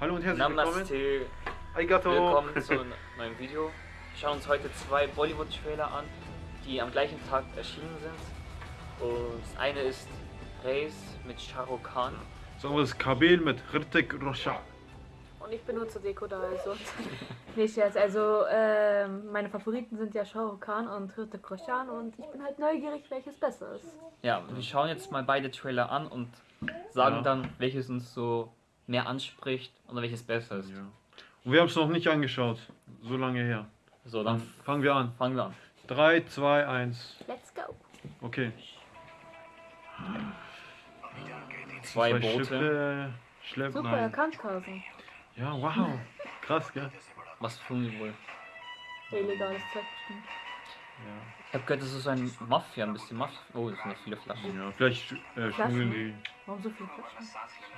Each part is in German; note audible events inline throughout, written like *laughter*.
Hallo und herzlich willkommen. Namaste. Arigato. Willkommen *laughs* zu einem neuen Video. Wir schauen uns heute zwei Bollywood-Trailer an, die am gleichen Tag erschienen sind. Und das eine ist Race mit Shah Rukh Khan. Das andere ist Kabil mit Hrithik Roshan. Und ich bin nur zur Deko da, also. *laughs* nee, Scherz. Also, ähm, meine Favoriten sind ja Shah Rukh Khan und Hrithik Roshan und ich bin halt neugierig, welches besser ist. Ja, wir schauen jetzt mal beide Trailer an und sagen Ja. dann, welches uns so mehr anspricht oder welches besser ist. Ja. Und wir haben es noch nicht angeschaut. So lange her. So, Dann dann fangen wir an. fangen wir an. 3, 2, 1. Let's go. Okay. Zwei Boote. Schiffe schleppen. Super Nein. erkannt, Carsten. Ja, wow. Krass, gell? Was tun die wohl? Illegales Zeug bestimmt. Ja. Ich habe gehört, das ist so ein Mafia, ein bisschen Mafia. Oh, das sind ja viele Flaschen. ja vielleicht äh, schmuggeln die. Warum so viele Flaschen?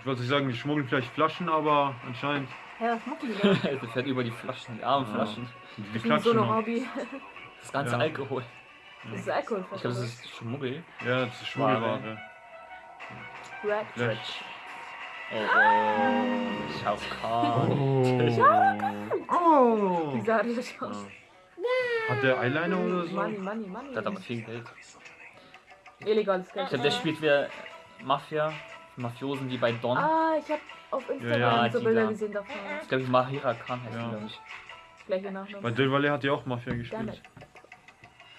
Ich wollte nicht sagen, die schmuggeln vielleicht Flaschen, aber anscheinend Hä, was machen die *laughs* da? der fährt über die Flaschen, die armen Ja. Flaschen. die Ich bin so ein noch. Hobby. *laughs* Das ganze Ja. Alkohol. Das ist Alkohol. Ich glaube, das ist Schmuggel. Ja, das ist Schmuggelware. Red. Vielleicht. Oh, oh. Shao Kahn. Oh. Wie sah das aus? Hat der Eyeliner oder so? Money, money, money. Der hat aber viel Geld. Illegales Geld. Ich glaube, der spielt wieder Mafia, Mafiosen wie bei Don. Ah, ich habe auf Instagram ja, ja, so Bilder da. gesehen davon. Ich glaube, Mahira Khan heißt ja. die, glaube ich. Gleiche Nachname. Bei Del Valle hat die auch Mafia gespielt.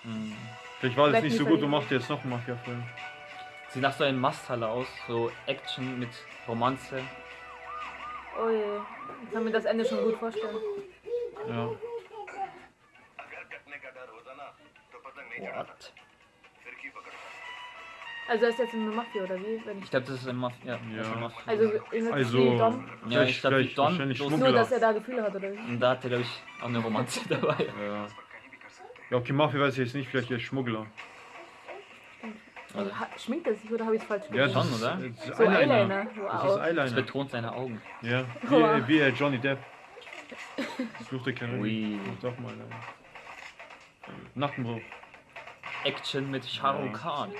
Hm. Vielleicht war das nicht so gut und macht jetzt noch einen Mafia-Film. Sie nach so einem Masthalle aus, so Action mit Romanze. Oh je, ich kann mir das Ende schon gut vorstellen. Ja. What? Also das ist jetzt eine Mafia oder wie? Wenn ich glaube, das ist eine Mafia. Ja. ja. Also, in also Dom. Ja, ich glaube, die Don. Nur, dass er da Gefühle hat oder wie? Und da hat er, glaube ich, auch eine Romanze *laughs* dabei. Ja. ja, okay, Mafia weiß ich jetzt nicht, vielleicht der Schmuggler. Also, schminkt er sich oder habe ich es falsch gemacht? Ja, schon, oder? Das ist so Eyeliner. Eyeliner. Wow. Das ist Eyeliner. Das betont seine Augen. Ja, *laughs* wie, wow. wie äh, Johnny Depp. *laughs* Fluch der Karibik. Ui. Macht auch mal Eyeliner. Nackenbruch. Action mit Shah Rukh Khan.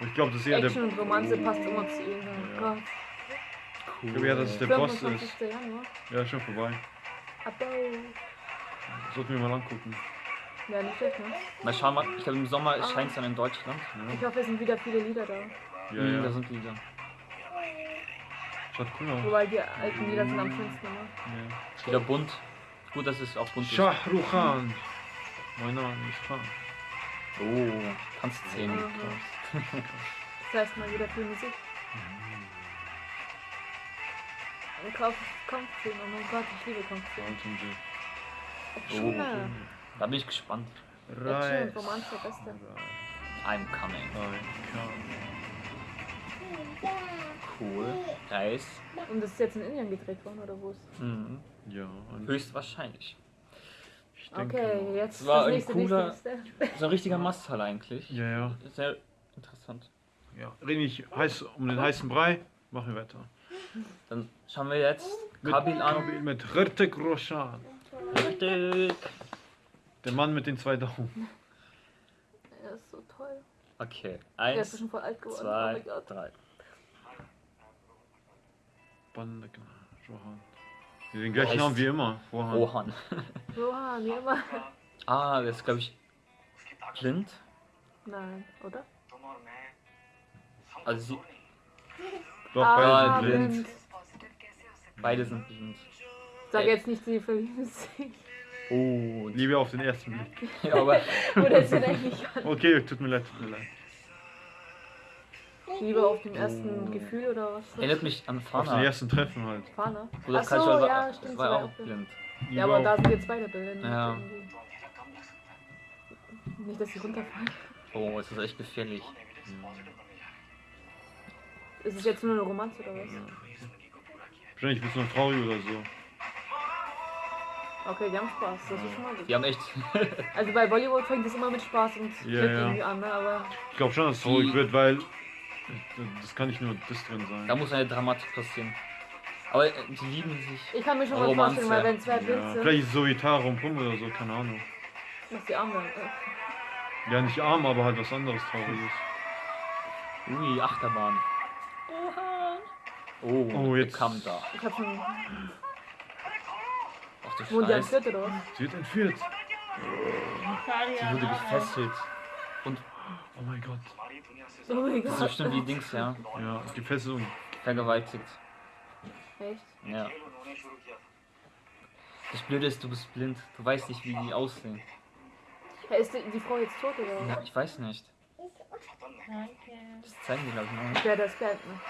Ich glaube, das ist eher der. Action und Romanze passt immer zu ihm. Oh Ja. Gott. Ich glaube eher, dass es der Boss ist. 25. Januar. Ja, schon vorbei. Abo. Sollten wir mal angucken. Ja, nicht schlecht, ne? Mal schauen, mal, ich glaube, im Sommer erscheint es dann in Deutschland. Ich hoffe, es sind wieder viele Lieder da. Ja, Hm, ja. Da sind die da. Schaut cool aus. Wobei die alten Lieder sind am schönsten immer. Ja. Ist wieder bunt. Gut, dass es auch bunt ist. Shah Rukh Khan. Mein Name ist Khan. Oh, Tanzszenen. Mhm. Das heißt mal wieder viel Musik. Und Kampf, Kampfszenen, oh mein Gott, ich liebe. Action, Oh. Da bin ich gespannt. Reis. und Romanze, Beste. I'm coming. Khan. Cool. Reis. Und das ist jetzt in Indien gedreht worden, oder wo ist? Mhm. Ja, und Höchstwahrscheinlich. ich denke Okay, jetzt Das war das ein nächste, cooler- nächste, nächste. So ein richtiger Masthalle eigentlich. Ja, ja. Sehr interessant. ja. Rede nicht heiß um den heißen Brei. Machen wir weiter. Dann schauen wir jetzt Mit Kabil an. Kabil mit Hrithik Roshan. Richtig. Der Mann mit den zwei Daumen. Er ist so toll. Okay. Er ist Eins, schon voll alt geworden. oh zwei, mein Gott. drei. Bandak Rohan. Den gleichen Namen wie immer. Rohan. Rohan. Rohan, *laughs* wie immer. Ah, das ist glaube ich blind. Nein, oder? Also sie. Doch, ah, beide sind blind. Beide sind blind. Sag äh. jetzt nicht, sie verlieben sich. Oh, Liebe auf den ersten Blick. *laughs* ja, aber. Oh, oder ist eigentlich. Okay, tut mir leid, tut mir leid. Liebe auf dem ersten oh. Gefühl oder was? Erinnert mich an Fahne. Auf den ersten Treffen halt. Fana? Oder Ach so, Kajal ja, stimmt, war auch blind. Ja, aber da sind jetzt beide blind. Ja. Nicht, dass sie runterfallen. Oh, es ist echt gefährlich. Ist es jetzt nur eine Romanze oder was? Wahrscheinlich bist du noch traurig oder so. Okay, die haben Spaß, das ist schon mal gut. Die haben echt. *laughs* *laughs* Also bei Bollywood fängt es immer mit Spaß und Ja, Glück ja. irgendwie an, ne? aber Ich glaube schon, dass es traurig Die- wird, weil das kann nicht nur das drin sein. da muss eine Dramatik passieren. Aber äh, die lieben sich. ich kann mir schon mal vorstellen, weil wenn zwei Bild Ja, sind, vielleicht ist es so wie Tara und Pum oder so, keine Ahnung. dass die arm werden. Äh, ja, nicht arm, aber halt was anderes Trauriges. Ui, Achterbahn. Oha. Oh, oh jetzt kam da. Ich hab schon. Ach du Wurden die entführt oder? Sie wird entführt. Sie wurde gefesselt. Und. Oh mein Gott. Oh mein Gott. Also das ist bestimmt die Dings, ja. Ja, die gefesselt vergewaltigt. Echt? Ja. Das Blöde ist, du bist blind. Du weißt nicht, wie die aussehen. Ist die, Frau jetzt tot oder? was? Ja, ich weiß nicht. Danke. Das zeigen die, glaube ich, noch nicht. Ja, das kennt, noch.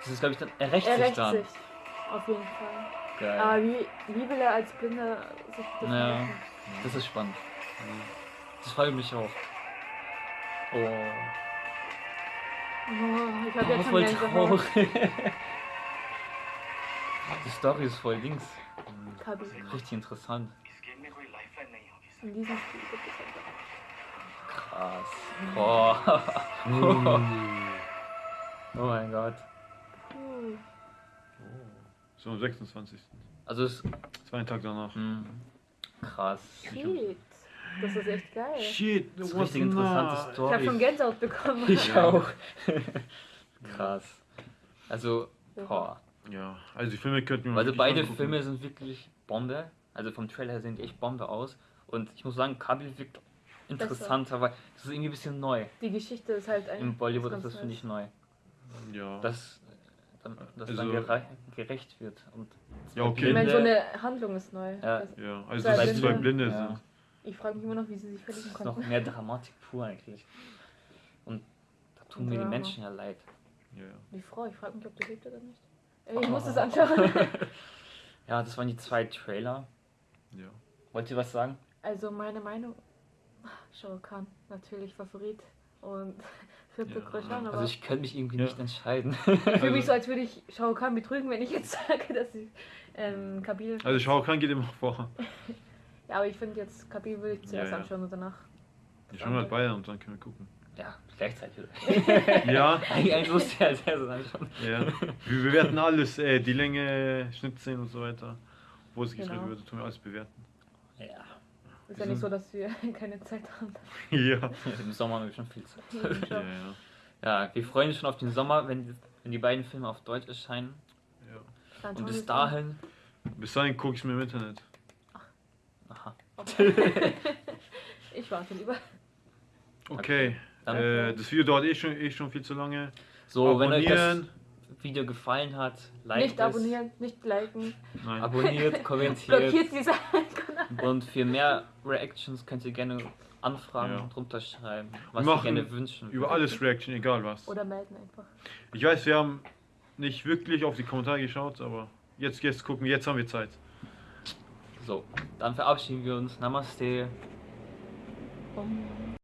Das ist, glaube ich, dann. Er rächt, er rächt sich Auf jeden Fall. Geil. Aber wie, wie will er als Blinder sich das naja. Machen? Das ist spannend. Das freut mich auch. Oh. oh ich hab oh, jetzt voll traurig. *laughs* Die Story ist voll links. Richtig interessant. In diesem Spiel gibt es. Krass. Oh. *laughs* oh mein Gott. Puh. So am 26. Also es Zwei Tage danach. hm, krass. Shit. Das ist echt geil. Shit, Das ist richtig interessante na- Ich habe schon Story. Gänsehaut bekommen. Ich auch. *laughs* krass. Also, boah. Ja, also die Filme könnten wir Also beide angucken. Filme sind wirklich Bombe. Also vom Trailer her sehen die echt Bombe aus. Und ich muss sagen, Kabil wirkt interessanter, weil das ist irgendwie ein bisschen neu. Die Geschichte ist halt ein. Im Bollywood ist das, finde ich, neu. Ja. Dass, dann, dass Also- dann gere gerecht wird. Und Ja, Ich okay. meine, so eine Handlung ist neu. Ja. Also, ja, also Zwei dass es zwei Blinde. Blinde Ja. sind. ich frage mich immer noch, wie sie sich verlieben Das ist noch konnten. mehr Dramatik pur eigentlich. Und da tun Und mir die Drama. Menschen ja leid. Ja, ja. Die Frau, ich frage mich, ob du lebt oder nicht. Oh. Ey, Ich muss es anschauen. *laughs* Ja, das waren die zwei Trailer. ja. Wollt ihr was sagen? Also meine Meinung, *laughs* Shah Rukh Khan, natürlich Favorit und *laughs* vierte Ja. Roshan, aber Also ich könnte mich irgendwie Ja. nicht entscheiden. *laughs* ich fühle mich also- so, als würde ich Shah Rukh Khan betrügen, wenn ich jetzt sage, dass ich ähm, Kabil... Also Shao Kahn geht immer vor. Ja, aber ich finde jetzt, Kabil würde ich zuerst Ja, ja. anschauen und danach... Ich schaue mal beide und dann können wir gucken. ja, gleichzeitig. Ja, Eigentlich musste ich als erstes anschauen. ja. Wir bewerten alles, äh, die Länge, Schnittszenen und so weiter. Wo es gedreht Genau. wird, tun wir alles bewerten. Ja. Ist ja nicht so, dass wir *laughs* keine Zeit haben. Ja. Im Sommer haben wir schon viel Zeit. Ja, ja. Ja, wir freuen uns schon auf den Sommer, wenn, wenn die beiden Filme auf Deutsch erscheinen. ja. Und bis es dahin. Bis dahin gucke ich mir im Internet. Aha. an. Okay. *laughs* ich warte lieber. Okay. Dann- Äh, das Video dauert eh schon, eh schon viel zu lange. So, wenn euch das Abonnieren. Video gefallen hat, liked nicht abonnieren, nicht liken, Nein. es, abonniert, *laughs* kommentiert. blockiert diese. Und für mehr Reactions könnt ihr gerne Anfragen Ja. drunter schreiben, was Wir gerne wünschen. Über alles Reaction, egal was. Oder melden einfach. Ich weiß, wir haben nicht wirklich auf die Kommentare geschaut, aber jetzt jetzt gucken, jetzt haben wir Zeit. So, dann verabschieden wir uns. Namaste. Um